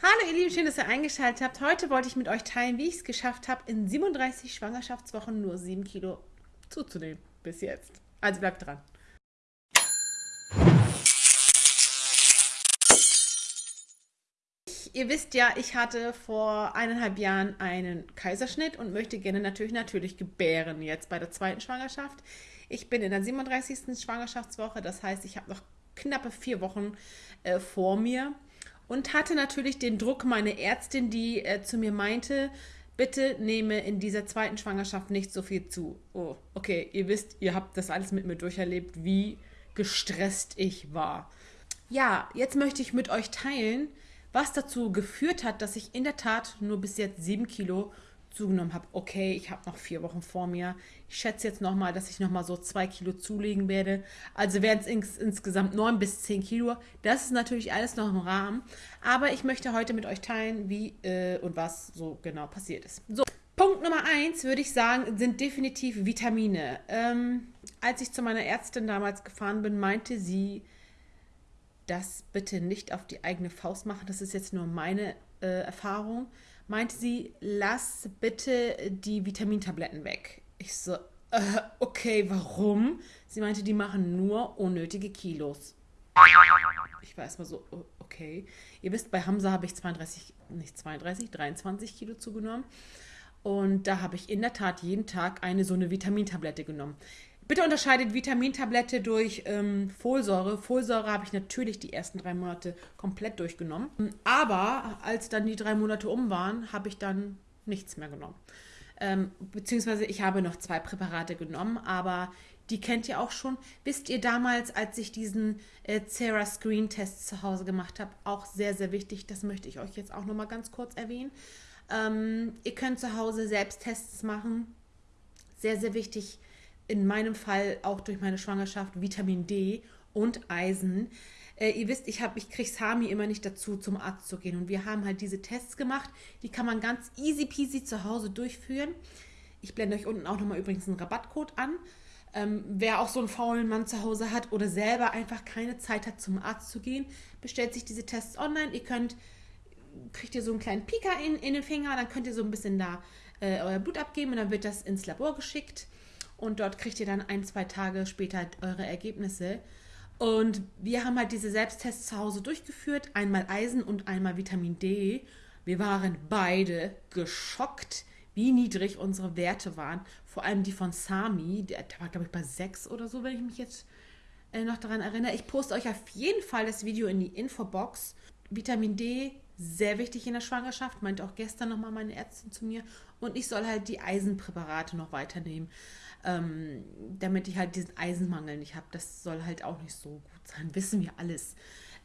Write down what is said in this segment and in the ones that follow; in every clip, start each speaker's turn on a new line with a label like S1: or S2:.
S1: Hallo ihr Lieben, schön, dass ihr eingeschaltet habt. Heute wollte ich mit euch teilen, wie ich es geschafft habe, in 37 Schwangerschaftswochen nur 7 Kilo zuzunehmen. Bis jetzt. Also bleibt dran. Ihr wisst ja, ich hatte vor eineinhalb Jahren einen Kaiserschnitt und möchte gerne natürlich natürlich gebären jetzt bei der zweiten Schwangerschaft. Ich bin in der 37. Schwangerschaftswoche, das heißt, ich habe noch knappe vier Wochen äh, vor mir und hatte natürlich den Druck meine Ärztin, die äh, zu mir meinte, bitte nehme in dieser zweiten Schwangerschaft nicht so viel zu. Oh, okay, ihr wisst, ihr habt das alles mit mir durcherlebt, wie gestresst ich war. Ja, jetzt möchte ich mit euch teilen, was dazu geführt hat, dass ich in der Tat nur bis jetzt sieben Kilo zugenommen habe. Okay, ich habe noch vier Wochen vor mir. Ich schätze jetzt nochmal, dass ich nochmal so zwei Kilo zulegen werde. Also wären es ins, insgesamt neun bis zehn Kilo. Das ist natürlich alles noch im Rahmen. Aber ich möchte heute mit euch teilen, wie äh, und was so genau passiert ist. So. Punkt Nummer eins, würde ich sagen, sind definitiv Vitamine. Ähm, als ich zu meiner Ärztin damals gefahren bin, meinte sie, das bitte nicht auf die eigene Faust machen. Das ist jetzt nur meine äh, Erfahrung meinte sie, lass bitte die Vitamintabletten weg. Ich so, äh, okay, warum? Sie meinte, die machen nur unnötige Kilos. Ich war erstmal so, okay. Ihr wisst, bei Hamza habe ich 32, nicht 32, 23 Kilo zugenommen. Und da habe ich in der Tat jeden Tag eine so eine Vitamintablette genommen. Bitte unterscheidet Vitamintablette durch ähm, Folsäure. Folsäure habe ich natürlich die ersten drei Monate komplett durchgenommen. Aber als dann die drei Monate um waren, habe ich dann nichts mehr genommen. Ähm, beziehungsweise ich habe noch zwei Präparate genommen, aber die kennt ihr auch schon. Wisst ihr damals, als ich diesen äh, Cera Screen Test zu Hause gemacht habe, auch sehr, sehr wichtig. Das möchte ich euch jetzt auch nochmal ganz kurz erwähnen. Ähm, ihr könnt zu Hause selbst Tests machen. Sehr, sehr wichtig in meinem Fall auch durch meine Schwangerschaft Vitamin D und Eisen. Äh, ihr wisst, ich, ich kriege Sami immer nicht dazu, zum Arzt zu gehen. Und wir haben halt diese Tests gemacht. Die kann man ganz easy peasy zu Hause durchführen. Ich blende euch unten auch nochmal übrigens einen Rabattcode an. Ähm, wer auch so einen faulen Mann zu Hause hat oder selber einfach keine Zeit hat, zum Arzt zu gehen, bestellt sich diese Tests online. Ihr könnt, kriegt ihr so einen kleinen Pika in, in den Finger, dann könnt ihr so ein bisschen da äh, euer Blut abgeben und dann wird das ins Labor geschickt und dort kriegt ihr dann ein, zwei Tage später eure Ergebnisse. Und wir haben halt diese Selbsttests zu Hause durchgeführt, einmal Eisen und einmal Vitamin D. Wir waren beide geschockt, wie niedrig unsere Werte waren. Vor allem die von Sami, der, der war glaube ich bei 6 oder so, wenn ich mich jetzt äh, noch daran erinnere. Ich poste euch auf jeden Fall das Video in die Infobox. Vitamin D, sehr wichtig in der Schwangerschaft, meinte auch gestern nochmal meine Ärztin zu mir. Und ich soll halt die Eisenpräparate noch weiternehmen ähm, damit ich halt diesen Eisenmangel nicht habe. Das soll halt auch nicht so gut sein, wissen wir alles.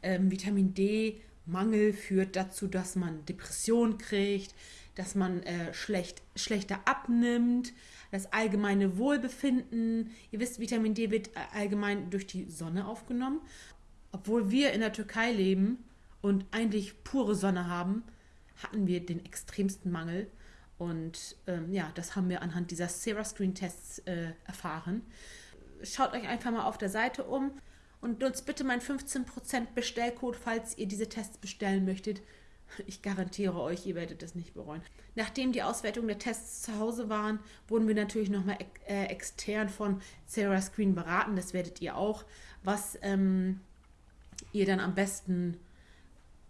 S1: Ähm, Vitamin D-Mangel führt dazu, dass man Depression kriegt, dass man äh, schlecht, schlechter abnimmt, das allgemeine Wohlbefinden. Ihr wisst, Vitamin D wird allgemein durch die Sonne aufgenommen. Obwohl wir in der Türkei leben und eigentlich pure Sonne haben, hatten wir den extremsten Mangel. Und ähm, ja, das haben wir anhand dieser Sarah Screen Tests äh, erfahren. Schaut euch einfach mal auf der Seite um und nutzt bitte meinen 15% Bestellcode, falls ihr diese Tests bestellen möchtet. Ich garantiere euch, ihr werdet es nicht bereuen. Nachdem die Auswertung der Tests zu Hause waren, wurden wir natürlich nochmal äh, extern von Sarah Screen beraten. Das werdet ihr auch, was ähm, ihr dann am besten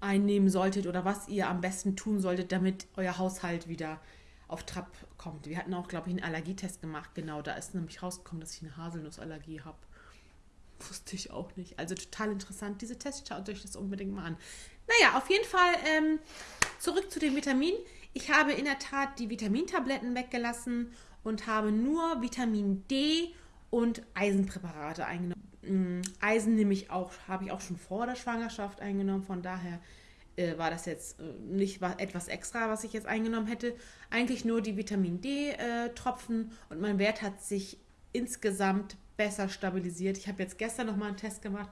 S1: einnehmen solltet oder was ihr am besten tun solltet, damit euer Haushalt wieder auf Trab kommt. Wir hatten auch, glaube ich, einen Allergietest gemacht. Genau, da ist nämlich rausgekommen, dass ich eine Haselnussallergie habe. Wusste ich auch nicht. Also total interessant, diese Tests. Schaut euch das unbedingt mal an. Naja, auf jeden Fall ähm, zurück zu den Vitaminen. Ich habe in der Tat die Vitamintabletten weggelassen und habe nur Vitamin D und Eisenpräparate eingenommen. Mm, Eisen nehme ich auch, habe ich auch schon vor der Schwangerschaft eingenommen, von daher äh, war das jetzt äh, nicht was, etwas extra, was ich jetzt eingenommen hätte. Eigentlich nur die Vitamin D-Tropfen äh, und mein Wert hat sich insgesamt besser stabilisiert. Ich habe jetzt gestern nochmal einen Test gemacht,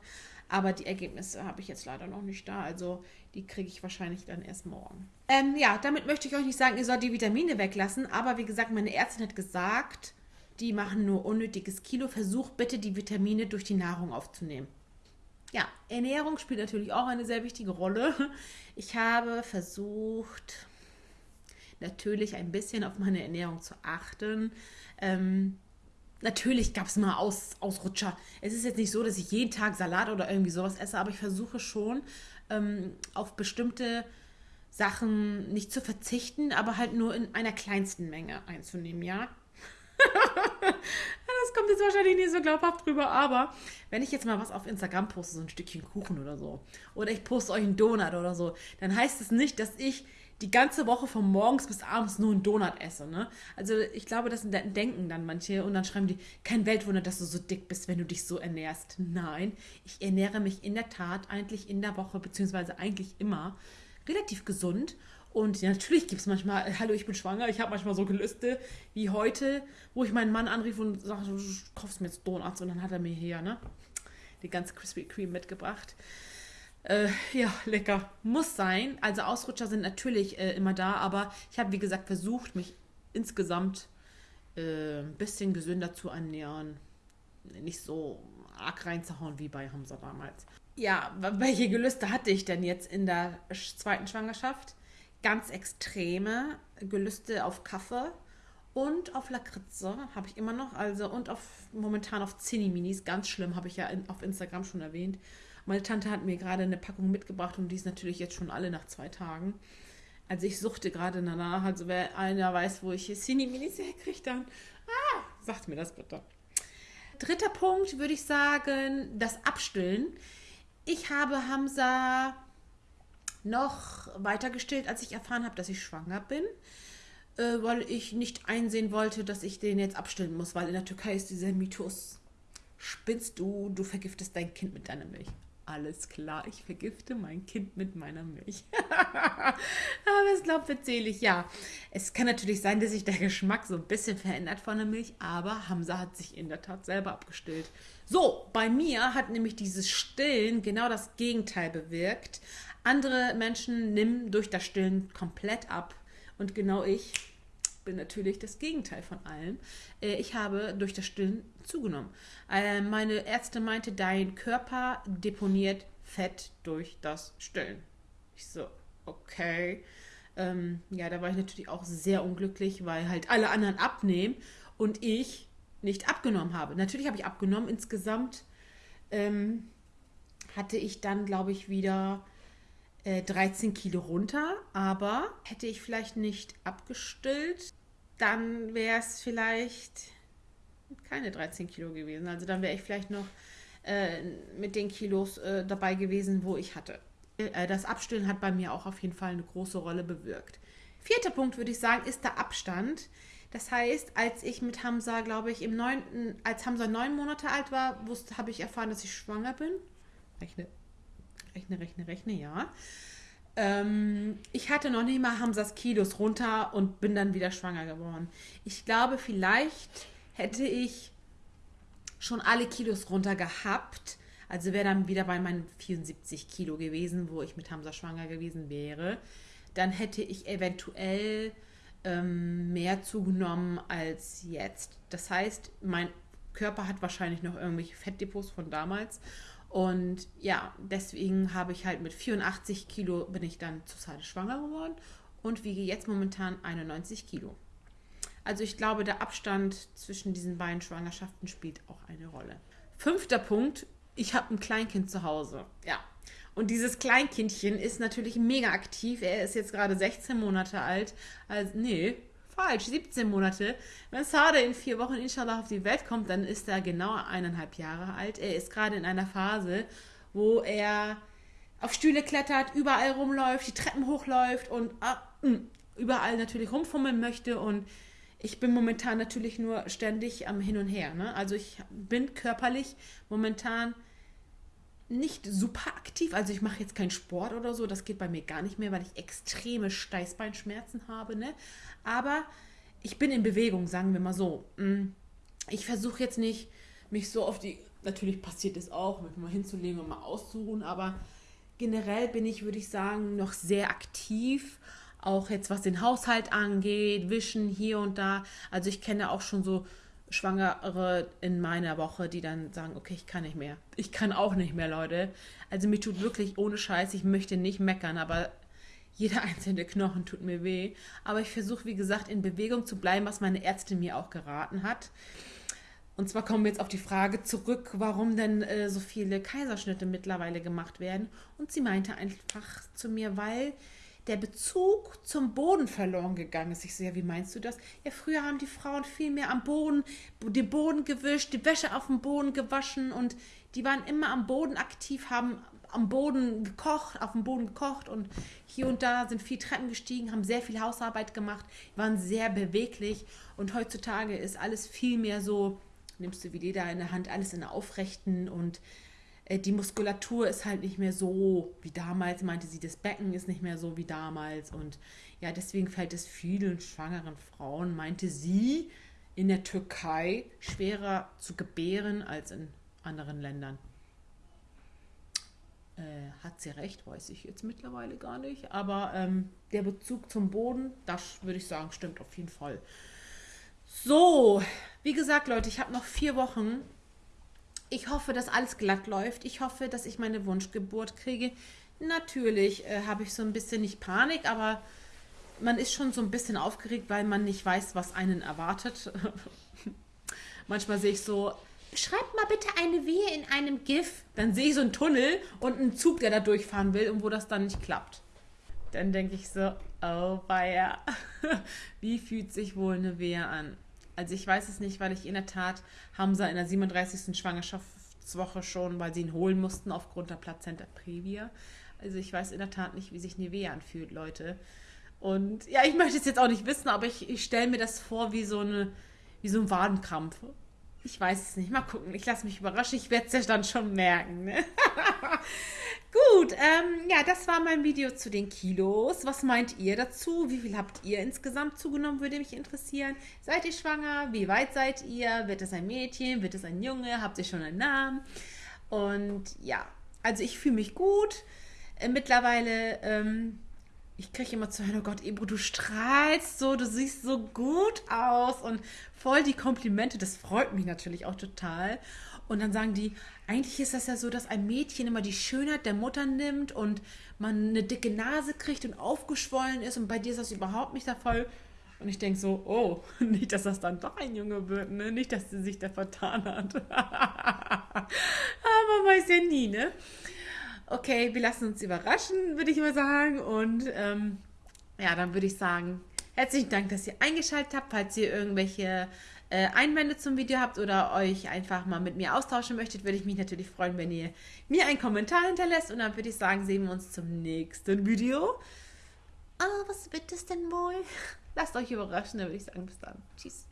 S1: aber die Ergebnisse habe ich jetzt leider noch nicht da. Also die kriege ich wahrscheinlich dann erst morgen. Ähm, ja, damit möchte ich euch nicht sagen, ihr sollt die Vitamine weglassen, aber wie gesagt, meine Ärztin hat gesagt, die machen nur unnötiges Kilo. Versucht bitte die Vitamine durch die Nahrung aufzunehmen. ja, Ernährung spielt natürlich auch eine sehr wichtige Rolle. Ich habe versucht, natürlich ein bisschen auf meine Ernährung zu achten. Ähm, natürlich gab es mal Aus, Ausrutscher. Es ist jetzt nicht so, dass ich jeden Tag Salat oder irgendwie sowas esse, aber ich versuche schon ähm, auf bestimmte Sachen nicht zu verzichten, aber halt nur in einer kleinsten Menge einzunehmen, ja. das kommt jetzt wahrscheinlich nicht so glaubhaft drüber, aber wenn ich jetzt mal was auf Instagram poste, so ein Stückchen Kuchen oder so, oder ich poste euch einen Donut oder so, dann heißt es nicht, dass ich die ganze Woche von morgens bis abends nur einen Donut esse. Ne? Also ich glaube, das denken dann manche und dann schreiben die, kein Weltwunder, dass du so dick bist, wenn du dich so ernährst. Nein, ich ernähre mich in der Tat eigentlich in der Woche, beziehungsweise eigentlich immer relativ gesund und natürlich gibt es manchmal, äh, hallo, ich bin schwanger, ich habe manchmal so Gelüste wie heute, wo ich meinen Mann anrief und sagte, du kaufst mir jetzt Donuts und dann hat er mir hier, ne, die ganze Krispy Kreme mitgebracht. Äh, ja, lecker. Muss sein. Also Ausrutscher sind natürlich äh, immer da, aber ich habe, wie gesagt, versucht, mich insgesamt äh, ein bisschen gesünder zu ernähren. Nicht so arg reinzuhauen wie bei Hamza damals. Ja, welche Gelüste hatte ich denn jetzt in der zweiten Schwangerschaft? ganz extreme Gelüste auf Kaffee und auf Lakritze habe ich immer noch, also und auf momentan auf Zinni-Minis, ganz schlimm, habe ich ja in, auf Instagram schon erwähnt. Meine Tante hat mir gerade eine Packung mitgebracht und die ist natürlich jetzt schon alle nach zwei Tagen. Also ich suchte gerade danach, also wer einer weiß, wo ich Zinni-Minis herkriege, dann ah, sagt mir das bitte. Dritter Punkt würde ich sagen, das Abstillen. Ich habe Hamza noch weiter gestillt, als ich erfahren habe, dass ich schwanger bin, äh, weil ich nicht einsehen wollte, dass ich den jetzt abstillen muss, weil in der Türkei ist dieser Mythos, spinnst du, du vergiftest dein Kind mit deiner Milch. Alles klar, ich vergifte mein Kind mit meiner Milch. Aber es glaubt, erzähle ich, ja. Es kann natürlich sein, dass sich der Geschmack so ein bisschen verändert von der Milch, aber Hamza hat sich in der Tat selber abgestillt. So, bei mir hat nämlich dieses Stillen genau das Gegenteil bewirkt. Andere Menschen nehmen durch das Stillen komplett ab. Und genau ich bin natürlich das Gegenteil von allem. Äh, ich habe durch das Stillen zugenommen. Äh, meine Ärztin meinte, dein Körper deponiert Fett durch das Stillen. Ich so, okay. Ähm, ja, da war ich natürlich auch sehr unglücklich, weil halt alle anderen abnehmen und ich nicht abgenommen habe. Natürlich habe ich abgenommen. Insgesamt ähm, hatte ich dann, glaube ich, wieder 13 äh, Kilo runter, aber hätte ich vielleicht nicht abgestillt, dann wäre es vielleicht keine 13 Kilo gewesen. Also dann wäre ich vielleicht noch äh, mit den Kilos äh, dabei gewesen, wo ich hatte. Äh, das Abstillen hat bei mir auch auf jeden Fall eine große Rolle bewirkt. Vierter Punkt würde ich sagen, ist der Abstand. Das heißt, als ich mit Hamza, glaube ich, im neunten, als Hamza neun Monate alt war, habe ich erfahren, dass ich schwanger bin. Rechne Rechne, rechne, rechne, ja. Ähm, ich hatte noch nicht mal Hamsas Kilos runter und bin dann wieder schwanger geworden. Ich glaube, vielleicht hätte ich schon alle Kilos runter gehabt. Also wäre dann wieder bei meinen 74 Kilo gewesen, wo ich mit Hamza schwanger gewesen wäre. Dann hätte ich eventuell ähm, mehr zugenommen als jetzt. Das heißt, mein Körper hat wahrscheinlich noch irgendwelche Fettdepots von damals. Und ja, deswegen habe ich halt mit 84 Kilo bin ich dann zur Zeit schwanger geworden und wiege jetzt momentan 91 Kilo. Also ich glaube, der Abstand zwischen diesen beiden Schwangerschaften spielt auch eine Rolle. Fünfter Punkt, ich habe ein Kleinkind zu Hause. Ja. Und dieses Kleinkindchen ist natürlich mega aktiv. Er ist jetzt gerade 16 Monate alt. Also, nee, falsch, 17 Monate. Wenn Sade in vier Wochen inshallah auf die Welt kommt, dann ist er genau eineinhalb Jahre alt. Er ist gerade in einer Phase, wo er auf Stühle klettert, überall rumläuft, die Treppen hochläuft und ah, mm, überall natürlich rumfummeln möchte. Und ich bin momentan natürlich nur ständig am Hin und Her. Ne? Also ich bin körperlich momentan nicht super aktiv. Also ich mache jetzt keinen Sport oder so. Das geht bei mir gar nicht mehr, weil ich extreme Steißbeinschmerzen habe. Ne? Aber ich bin in Bewegung, sagen wir mal so. Mm, ich versuche jetzt nicht, mich so auf die. Natürlich passiert es auch, mich mal hinzulegen und mal auszuruhen, aber generell bin ich, würde ich sagen, noch sehr aktiv. Auch jetzt was den Haushalt angeht, Wischen hier und da. Also ich kenne auch schon so Schwangere in meiner Woche, die dann sagen, okay, ich kann nicht mehr. Ich kann auch nicht mehr, Leute. Also mir tut wirklich ohne Scheiß, ich möchte nicht meckern, aber jeder einzelne Knochen tut mir weh. Aber ich versuche, wie gesagt, in Bewegung zu bleiben, was meine Ärztin mir auch geraten hat. Und zwar kommen wir jetzt auf die Frage zurück, warum denn äh, so viele Kaiserschnitte mittlerweile gemacht werden. Und sie meinte einfach zu mir, weil der Bezug zum Boden verloren gegangen ist. Ich so, ja, wie meinst du das? Ja, früher haben die Frauen viel mehr am Boden, den Boden gewischt, die Wäsche auf dem Boden gewaschen und die waren immer am Boden aktiv, haben am Boden gekocht, auf dem Boden gekocht und hier und da sind viel Treppen gestiegen, haben sehr viel Hausarbeit gemacht, waren sehr beweglich und heutzutage ist alles viel mehr so, nimmst du wie Leder in der Hand, alles in der Aufrechten und die Muskulatur ist halt nicht mehr so wie damals, meinte sie, das Becken ist nicht mehr so wie damals. Und ja, deswegen fällt es vielen schwangeren Frauen, meinte sie, in der Türkei schwerer zu gebären als in anderen Ländern. Äh, hat sie recht, weiß ich jetzt mittlerweile gar nicht. Aber ähm, der Bezug zum Boden, das würde ich sagen, stimmt auf jeden Fall. So, wie gesagt, Leute, ich habe noch vier Wochen ich hoffe, dass alles glatt läuft. Ich hoffe, dass ich meine Wunschgeburt kriege. Natürlich äh, habe ich so ein bisschen nicht Panik, aber man ist schon so ein bisschen aufgeregt, weil man nicht weiß, was einen erwartet. Manchmal sehe ich so, schreibt mal bitte eine Wehe in einem GIF. Dann sehe ich so einen Tunnel und einen Zug, der da durchfahren will und wo das dann nicht klappt. Dann denke ich so, oh weia, wie fühlt sich wohl eine Wehe an? Also ich weiß es nicht, weil ich in der Tat Hamza in der 37. Schwangerschaftswoche schon, weil sie ihn holen mussten aufgrund der Plazenta previa. Also ich weiß in der Tat nicht, wie sich Nivea anfühlt, Leute. Und ja, ich möchte es jetzt auch nicht wissen, aber ich, ich stelle mir das vor wie so, eine, wie so ein Wadenkrampf. Ich weiß es nicht. Mal gucken. Ich lasse mich überraschen. Ich werde es ja dann schon merken. Ne? Gut, ähm, ja, das war mein Video zu den Kilos. Was meint ihr dazu? Wie viel habt ihr insgesamt zugenommen, würde mich interessieren. Seid ihr schwanger? Wie weit seid ihr? Wird es ein Mädchen? Wird es ein Junge? Habt ihr schon einen Namen? Und ja, also ich fühle mich gut. Äh, mittlerweile, ähm, ich kriege immer zu hören, oh Gott, Ebro, du strahlst so, du siehst so gut aus und voll die Komplimente. Das freut mich natürlich auch total. Und dann sagen die, eigentlich ist das ja so, dass ein Mädchen immer die Schönheit der Mutter nimmt und man eine dicke Nase kriegt und aufgeschwollen ist und bei dir ist das überhaupt nicht der Fall. Und ich denke so, oh, nicht, dass das dann doch ein Junge wird, ne? Nicht, dass sie sich da vertan hat. Aber man weiß ja nie, ne? Okay, wir lassen uns überraschen, würde ich mal sagen. Und ähm, ja, dann würde ich sagen, herzlichen Dank, dass ihr eingeschaltet habt. Falls ihr irgendwelche äh, Einwände zum Video habt oder euch einfach mal mit mir austauschen möchtet, würde ich mich natürlich freuen, wenn ihr mir einen Kommentar hinterlässt. Und dann würde ich sagen, sehen wir uns zum nächsten Video. Ah, was wird es denn wohl? Lasst euch überraschen, dann würde ich sagen, bis dann. Tschüss.